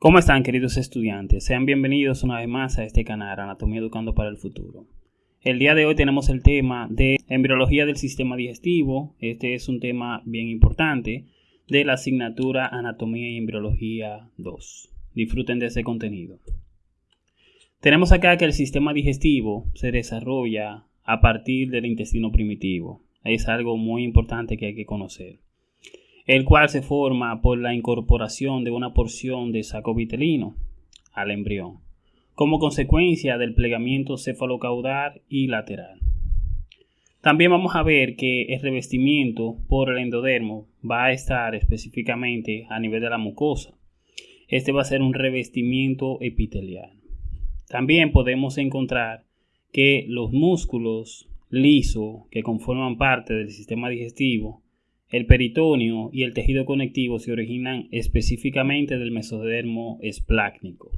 ¿Cómo están queridos estudiantes? Sean bienvenidos una vez más a este canal Anatomía Educando para el Futuro. El día de hoy tenemos el tema de embriología del sistema digestivo. Este es un tema bien importante de la asignatura Anatomía y Embriología 2. Disfruten de ese contenido. Tenemos acá que el sistema digestivo se desarrolla a partir del intestino primitivo. Es algo muy importante que hay que conocer el cual se forma por la incorporación de una porción de saco vitelino al embrión, como consecuencia del plegamiento cefalocaudal y lateral. También vamos a ver que el revestimiento por el endodermo va a estar específicamente a nivel de la mucosa. Este va a ser un revestimiento epitelial. También podemos encontrar que los músculos lisos que conforman parte del sistema digestivo el peritoneo y el tejido conectivo se originan específicamente del mesodermo esplácnico.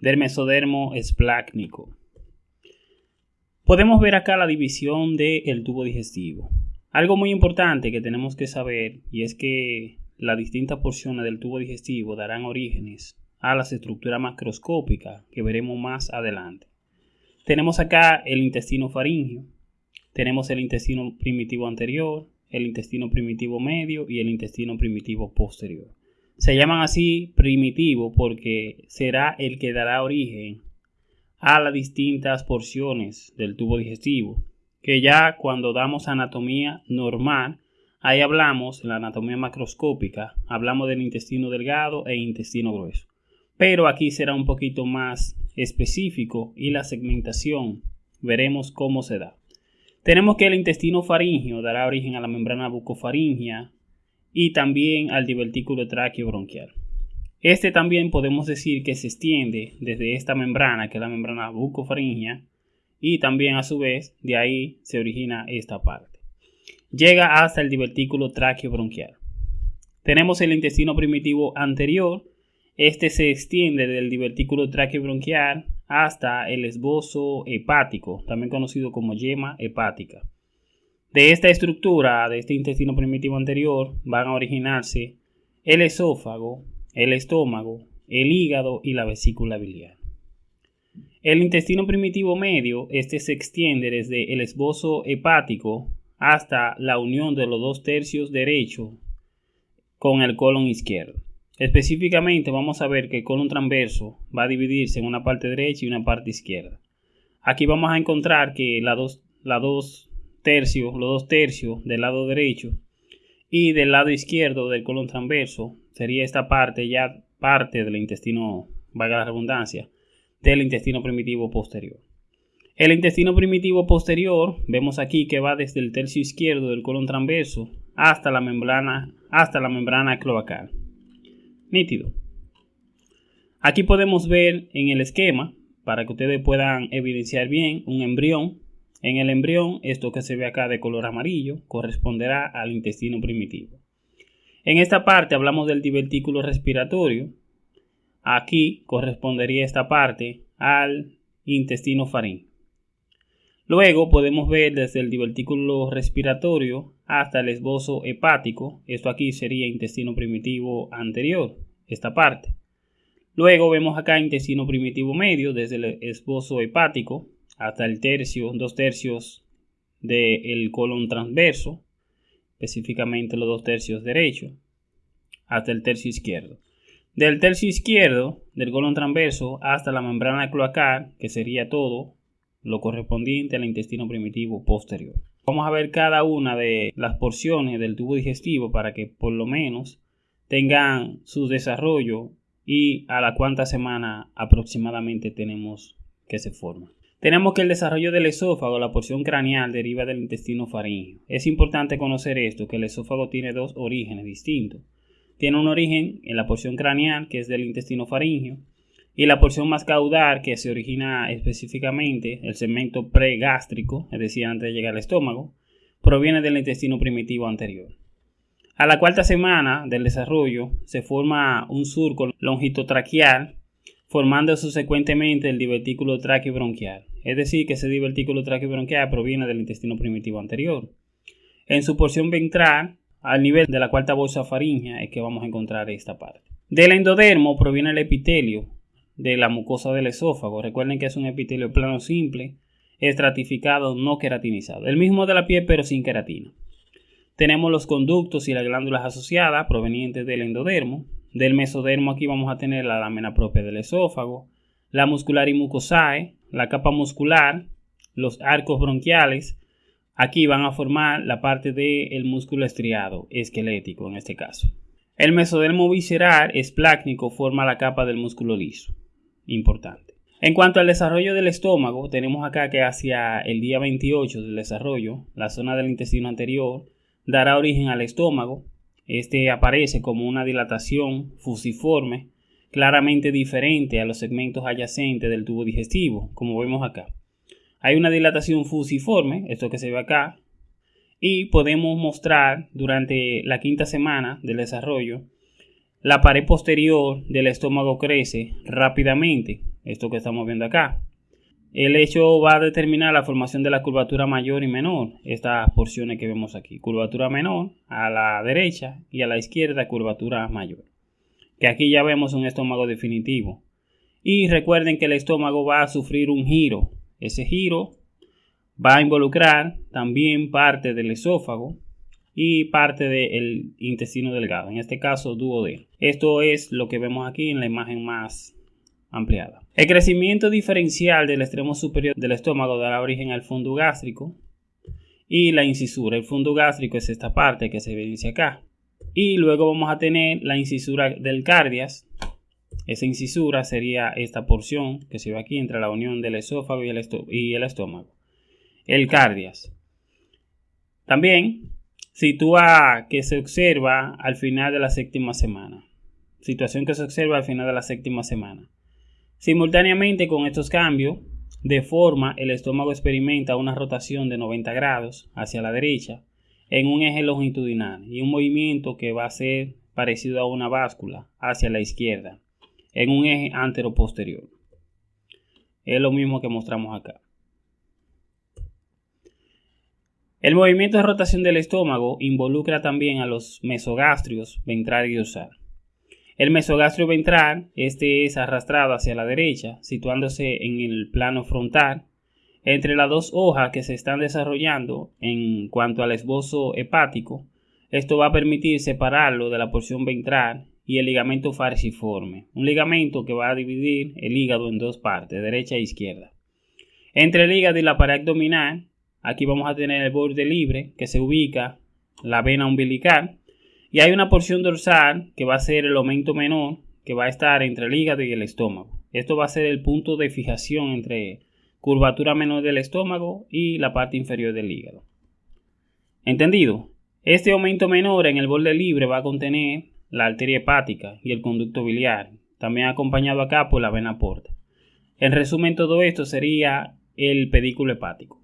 Del mesodermo esplácnico. Podemos ver acá la división del tubo digestivo. Algo muy importante que tenemos que saber y es que las distintas porciones del tubo digestivo darán orígenes a las estructuras macroscópicas que veremos más adelante. Tenemos acá el intestino faríngeo, tenemos el intestino primitivo anterior, el intestino primitivo medio y el intestino primitivo posterior. Se llaman así primitivo porque será el que dará origen a las distintas porciones del tubo digestivo, que ya cuando damos anatomía normal Ahí hablamos, en la anatomía macroscópica, hablamos del intestino delgado e intestino grueso. Pero aquí será un poquito más específico y la segmentación veremos cómo se da. Tenemos que el intestino faríngeo dará origen a la membrana bucofaringea y también al divertículo tráqueo bronquial. Este también podemos decir que se extiende desde esta membrana, que es la membrana bucofaringea, y también a su vez de ahí se origina esta parte llega hasta el divertículo bronquial. Tenemos el intestino primitivo anterior. Este se extiende del divertículo bronquial hasta el esbozo hepático, también conocido como yema hepática. De esta estructura, de este intestino primitivo anterior, van a originarse el esófago, el estómago, el hígado y la vesícula biliar. El intestino primitivo medio, este se extiende desde el esbozo hepático hasta la unión de los dos tercios derecho con el colon izquierdo. Específicamente vamos a ver que el colon transverso va a dividirse en una parte derecha y una parte izquierda. Aquí vamos a encontrar que dos tercios, los dos tercios del lado derecho y del lado izquierdo del colon transverso sería esta parte ya parte del intestino, valga la redundancia, del intestino primitivo posterior. El intestino primitivo posterior, vemos aquí que va desde el tercio izquierdo del colon transverso hasta la membrana, hasta la membrana cloacal. Nítido. Aquí podemos ver en el esquema, para que ustedes puedan evidenciar bien, un embrión. En el embrión, esto que se ve acá de color amarillo, corresponderá al intestino primitivo. En esta parte hablamos del divertículo respiratorio. Aquí correspondería esta parte al intestino faríngeo. Luego podemos ver desde el divertículo respiratorio hasta el esbozo hepático. Esto aquí sería intestino primitivo anterior, esta parte. Luego vemos acá intestino primitivo medio desde el esbozo hepático hasta el tercio, dos tercios del colon transverso, específicamente los dos tercios derecho, hasta el tercio izquierdo. Del tercio izquierdo del colon transverso hasta la membrana cloacal, que sería todo, lo correspondiente al intestino primitivo posterior. Vamos a ver cada una de las porciones del tubo digestivo para que por lo menos tengan su desarrollo y a la cuánta semana aproximadamente tenemos que se forma. Tenemos que el desarrollo del esófago, la porción craneal, deriva del intestino faríngeo. Es importante conocer esto, que el esófago tiene dos orígenes distintos. Tiene un origen en la porción craneal, que es del intestino faríngeo, y la porción más caudal que se origina específicamente, el segmento pregástrico, es decir, antes de llegar al estómago, proviene del intestino primitivo anterior. A la cuarta semana del desarrollo se forma un surco longitotraqueal formando subsecuentemente el divertículo bronquial. Es decir, que ese divertículo bronquial proviene del intestino primitivo anterior. En su porción ventral, al nivel de la cuarta bolsa faríngea, es que vamos a encontrar esta parte. Del endodermo proviene el epitelio de la mucosa del esófago. Recuerden que es un epitelio plano simple, estratificado, no queratinizado. El mismo de la piel, pero sin queratina. Tenemos los conductos y las glándulas asociadas provenientes del endodermo. Del mesodermo aquí vamos a tener la lámina propia del esófago, la muscular y mucosae, la capa muscular, los arcos bronquiales. Aquí van a formar la parte del músculo estriado, esquelético en este caso. El mesodermo visceral esplácnico forma la capa del músculo liso. Importante. En cuanto al desarrollo del estómago, tenemos acá que hacia el día 28 del desarrollo, la zona del intestino anterior dará origen al estómago. Este aparece como una dilatación fusiforme, claramente diferente a los segmentos adyacentes del tubo digestivo, como vemos acá. Hay una dilatación fusiforme, esto que se ve acá, y podemos mostrar durante la quinta semana del desarrollo la pared posterior del estómago crece rápidamente, esto que estamos viendo acá. El hecho va a determinar la formación de la curvatura mayor y menor, estas porciones que vemos aquí. Curvatura menor a la derecha y a la izquierda curvatura mayor. Que aquí ya vemos un estómago definitivo. Y recuerden que el estómago va a sufrir un giro. Ese giro va a involucrar también parte del esófago y parte del intestino delgado, en este caso duodeno. Esto es lo que vemos aquí en la imagen más ampliada. El crecimiento diferencial del extremo superior del estómago dará origen al fondo gástrico y la incisura. El fondo gástrico es esta parte que se evidencia acá. Y luego vamos a tener la incisura del cardias. Esa incisura sería esta porción que se ve aquí entre la unión del esófago y el, y el estómago. El cardias. También sitúa que se observa al final de la séptima semana. Situación que se observa al final de la séptima semana. Simultáneamente con estos cambios de forma, el estómago experimenta una rotación de 90 grados hacia la derecha en un eje longitudinal y un movimiento que va a ser parecido a una báscula hacia la izquierda en un eje antero-posterior. Es lo mismo que mostramos acá. El movimiento de rotación del estómago involucra también a los mesogastrios ventral y dorsal. El mesogastrio ventral, este es arrastrado hacia la derecha, situándose en el plano frontal, entre las dos hojas que se están desarrollando en cuanto al esbozo hepático. Esto va a permitir separarlo de la porción ventral y el ligamento falciforme, un ligamento que va a dividir el hígado en dos partes, derecha e izquierda. Entre el hígado y la pared abdominal, aquí vamos a tener el borde libre que se ubica la vena umbilical y hay una porción dorsal que va a ser el aumento menor que va a estar entre el hígado y el estómago. Esto va a ser el punto de fijación entre curvatura menor del estómago y la parte inferior del hígado. ¿Entendido? Este aumento menor en el borde libre va a contener la arteria hepática y el conducto biliar, también acompañado acá por la vena porta. En resumen, todo esto sería el pedículo hepático,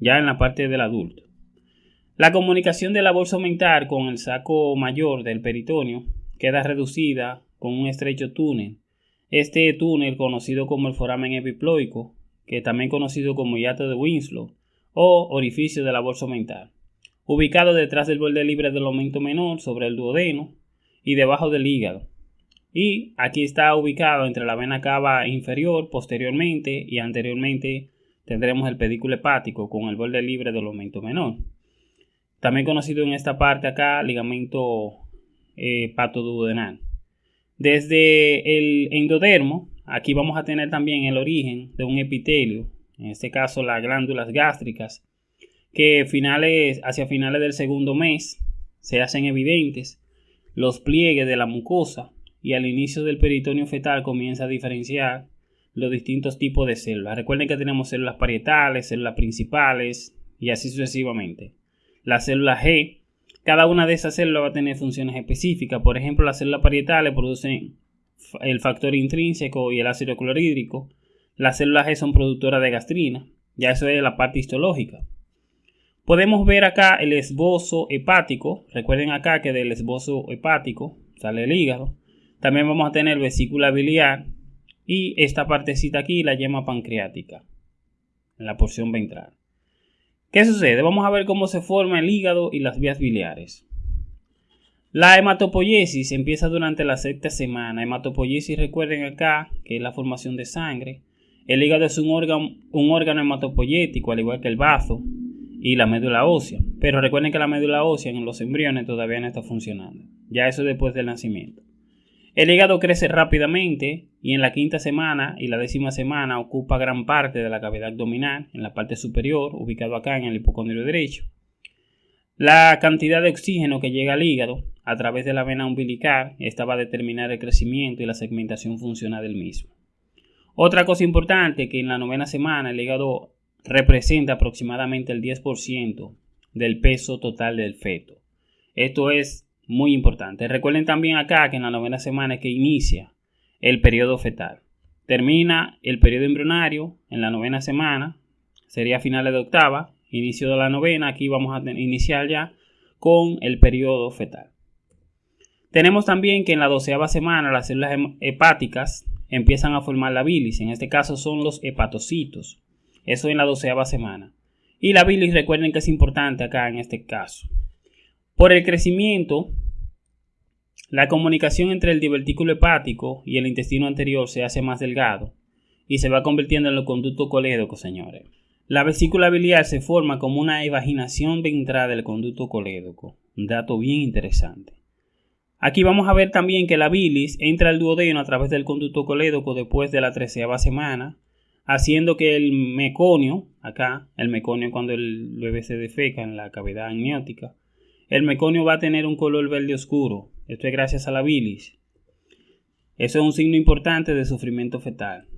ya en la parte del adulto. La comunicación de la bolsa aumentar con el saco mayor del peritoneo queda reducida con un estrecho túnel. Este túnel, conocido como el foramen epiploico, que también conocido como hiato de Winslow o orificio de la bolsa aumentar, ubicado detrás del borde libre del aumento menor sobre el duodeno y debajo del hígado. Y aquí está ubicado entre la vena cava inferior, posteriormente y anteriormente tendremos el pedículo hepático con el borde libre del aumento menor. También conocido en esta parte acá, ligamento eh. Desde el endodermo, aquí vamos a tener también el origen de un epitelio, en este caso las glándulas gástricas, que finales, hacia finales del segundo mes se hacen evidentes los pliegues de la mucosa y al inicio del peritoneo fetal comienza a diferenciar los distintos tipos de células. Recuerden que tenemos células parietales, células principales y así sucesivamente la célula G. Cada una de esas células va a tener funciones específicas. Por ejemplo, las células parietales producen el factor intrínseco y el ácido clorhídrico. Las células G son productoras de gastrina. Ya eso es la parte histológica. Podemos ver acá el esbozo hepático. Recuerden acá que del esbozo hepático sale el hígado. También vamos a tener vesícula biliar y esta partecita aquí la yema pancreática, en la porción ventral. ¿Qué sucede? Vamos a ver cómo se forma el hígado y las vías biliares. La hematopoiesis empieza durante la sexta semana. Hematopoiesis, recuerden acá, que es la formación de sangre. El hígado es un órgano, un órgano hematopoyético, al igual que el bazo y la médula ósea. Pero recuerden que la médula ósea en los embriones todavía no está funcionando. Ya eso después del nacimiento. El hígado crece rápidamente y en la quinta semana y la décima semana ocupa gran parte de la cavidad abdominal, en la parte superior, ubicado acá en el hipocondrio derecho. La cantidad de oxígeno que llega al hígado a través de la vena umbilical, esta va a determinar el crecimiento y la segmentación funcional del mismo. Otra cosa importante que en la novena semana el hígado representa aproximadamente el 10% del peso total del feto. Esto es muy importante. Recuerden también acá que en la novena semana es que inicia el periodo fetal. Termina el periodo embrionario en la novena semana, sería finales de octava, inicio de la novena, aquí vamos a iniciar ya con el periodo fetal. Tenemos también que en la doceava semana las células hepáticas empiezan a formar la bilis, en este caso son los hepatocitos, eso en la doceava semana. Y la bilis recuerden que es importante acá en este caso. Por el crecimiento, la comunicación entre el divertículo hepático y el intestino anterior se hace más delgado y se va convirtiendo en el conducto colédoco, señores. La vesícula biliar se forma como una evaginación ventral del conducto colédoco, un dato bien interesante. Aquí vamos a ver también que la bilis entra al duodeno a través del conducto colédoco después de la treceava semana, haciendo que el meconio, acá, el meconio cuando el bebé se defeca en la cavidad amniótica, el meconio va a tener un color verde oscuro. Esto es gracias a la bilis. Eso es un signo importante de sufrimiento fetal.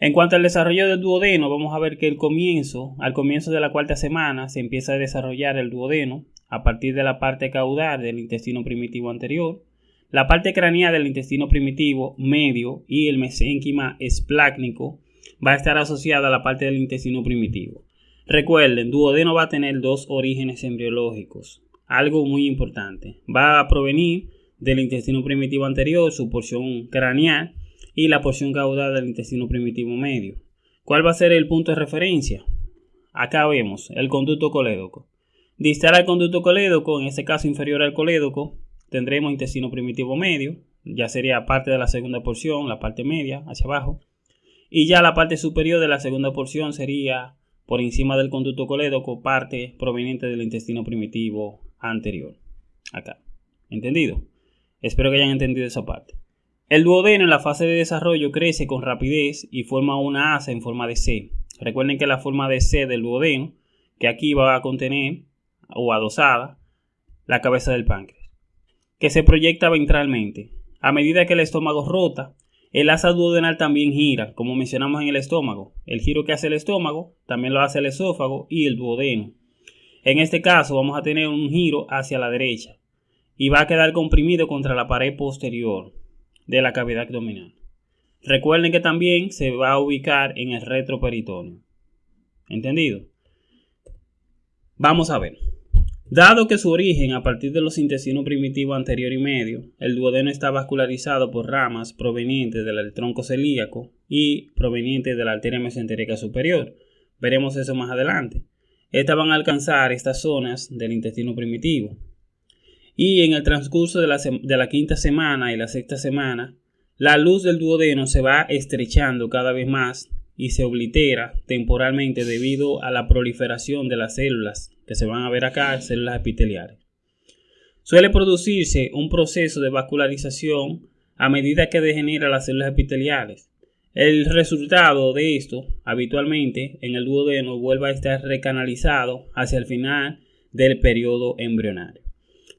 En cuanto al desarrollo del duodeno, vamos a ver que el comienzo, al comienzo de la cuarta semana, se empieza a desarrollar el duodeno a partir de la parte caudal del intestino primitivo anterior, la parte craneal del intestino primitivo medio y el mesénquima esplácnico va a estar asociada a la parte del intestino primitivo. Recuerden, duodeno va a tener dos orígenes embriológicos. Algo muy importante. Va a provenir del intestino primitivo anterior, su porción craneal, y la porción caudal del intestino primitivo medio. ¿Cuál va a ser el punto de referencia? Acá vemos el conducto colédoco. Distal al conducto colédoco, en este caso inferior al colédoco, tendremos intestino primitivo medio, ya sería parte de la segunda porción, la parte media, hacia abajo. Y ya la parte superior de la segunda porción sería por encima del conducto colédoco, parte proveniente del intestino primitivo anterior. Acá. ¿Entendido? Espero que hayan entendido esa parte. El duodeno en la fase de desarrollo crece con rapidez y forma una asa en forma de C. Recuerden que la forma de C del duodeno, que aquí va a contener o adosada la cabeza del páncreas, que se proyecta ventralmente. A medida que el estómago rota, el asa duodenal también gira, como mencionamos en el estómago. El giro que hace el estómago también lo hace el esófago y el duodeno. En este caso vamos a tener un giro hacia la derecha y va a quedar comprimido contra la pared posterior de la cavidad abdominal. Recuerden que también se va a ubicar en el retroperitoneo. ¿Entendido? Vamos a ver. Dado que su origen a partir de los intestinos primitivos anterior y medio, el duodeno está vascularizado por ramas provenientes del tronco celíaco y provenientes de la arteria mesentérica superior. Veremos eso más adelante. Estas van a alcanzar estas zonas del intestino primitivo. Y en el transcurso de la, de la quinta semana y la sexta semana, la luz del duodeno se va estrechando cada vez más y se oblitera temporalmente debido a la proliferación de las células que se van a ver acá, células epiteliales. Suele producirse un proceso de vascularización a medida que degenera las células epiteliales. El resultado de esto, habitualmente, en el duodeno vuelve a estar recanalizado hacia el final del periodo embrionario.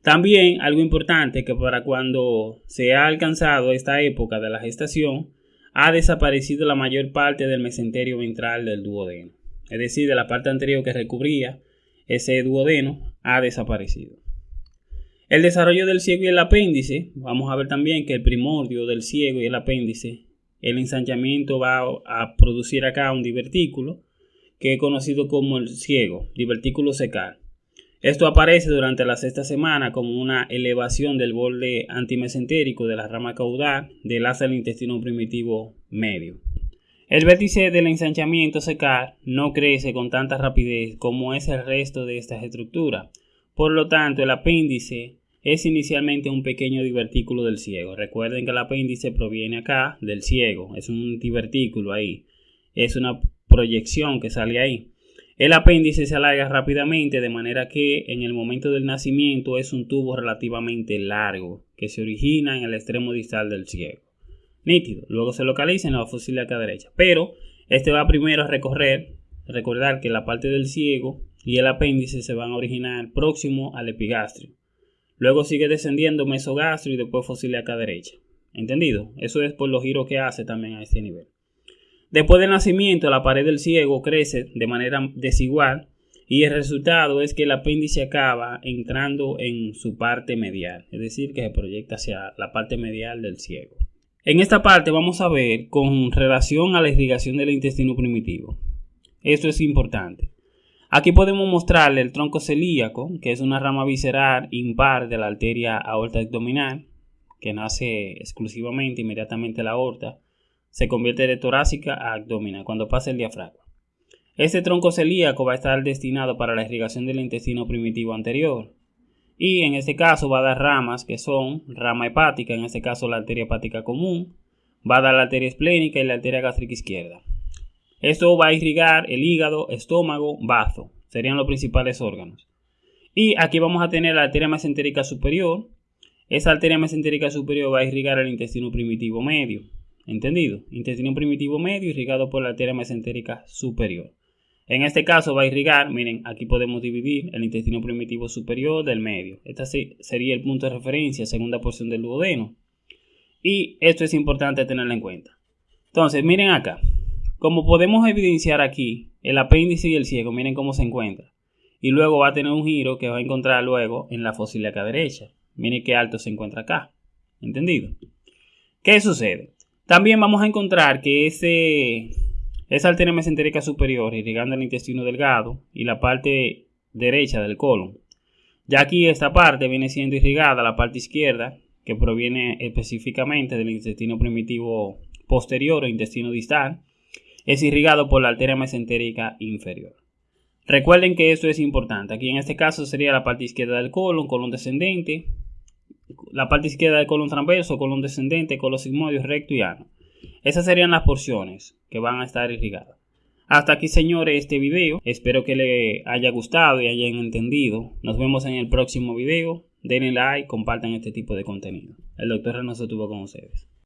También algo importante que para cuando se ha alcanzado esta época de la gestación, ha desaparecido la mayor parte del mesenterio ventral del duodeno, es decir, de la parte anterior que recubría ese duodeno ha desaparecido. El desarrollo del ciego y el apéndice, vamos a ver también que el primordio del ciego y el apéndice, el ensanchamiento va a producir acá un divertículo que es conocido como el ciego, divertículo secal. Esto aparece durante la sexta semana como una elevación del borde antimesentérico de la rama caudal del asa del intestino primitivo medio. El vértice del ensanchamiento secar no crece con tanta rapidez como es el resto de estas estructuras. Por lo tanto, el apéndice es inicialmente un pequeño divertículo del ciego. Recuerden que el apéndice proviene acá del ciego, es un divertículo ahí, es una proyección que sale ahí. El apéndice se alarga rápidamente de manera que en el momento del nacimiento es un tubo relativamente largo que se origina en el extremo distal del ciego. Nítido. Luego se localiza en la fosil acá derecha. Pero este va primero a recorrer, recordar que la parte del ciego y el apéndice se van a originar próximo al epigastrio. Luego sigue descendiendo mesogastrio y después fosil acá derecha. ¿Entendido? Eso es por los giros que hace también a este nivel. Después del nacimiento, la pared del ciego crece de manera desigual y el resultado es que el apéndice acaba entrando en su parte medial, es decir, que se proyecta hacia la parte medial del ciego. En esta parte vamos a ver con relación a la irrigación del intestino primitivo. Esto es importante. Aquí podemos mostrarle el tronco celíaco, que es una rama visceral impar de la arteria aorta abdominal, que nace exclusivamente inmediatamente la aorta se convierte de torácica a abdominal cuando pasa el diafragma. Este tronco celíaco va a estar destinado para la irrigación del intestino primitivo anterior. Y en este caso va a dar ramas que son rama hepática, en este caso la arteria hepática común, va a dar la arteria esplénica y la arteria gástrica izquierda. Esto va a irrigar el hígado, estómago, bazo, serían los principales órganos. Y aquí vamos a tener la arteria mesentérica superior. Esa arteria mesentérica superior va a irrigar el intestino primitivo medio. ¿Entendido? Intestino primitivo medio irrigado por la arteria mesentérica superior. En este caso va a irrigar, miren, aquí podemos dividir el intestino primitivo superior del medio. Este sería el punto de referencia, segunda porción del duodeno. Y esto es importante tenerlo en cuenta. Entonces, miren acá. Como podemos evidenciar aquí, el apéndice y el ciego, miren cómo se encuentra. Y luego va a tener un giro que va a encontrar luego en la acá derecha. Miren qué alto se encuentra acá. ¿Entendido? ¿Qué sucede? También vamos a encontrar que ese, esa arteria mesentérica superior irrigando el intestino delgado y la parte derecha del colon. Ya aquí esta parte viene siendo irrigada, la parte izquierda, que proviene específicamente del intestino primitivo posterior o intestino distal, es irrigado por la arteria mesentérica inferior. Recuerden que esto es importante. Aquí en este caso sería la parte izquierda del colon, colon descendente, la parte izquierda del colon transverso, colon descendente, colon sigmoide, recto y ano. Esas serían las porciones que van a estar irrigadas. Hasta aquí, señores, este video. Espero que les haya gustado y hayan entendido. Nos vemos en el próximo video. Denle like, compartan este tipo de contenido. El doctor Reynoso estuvo con ustedes.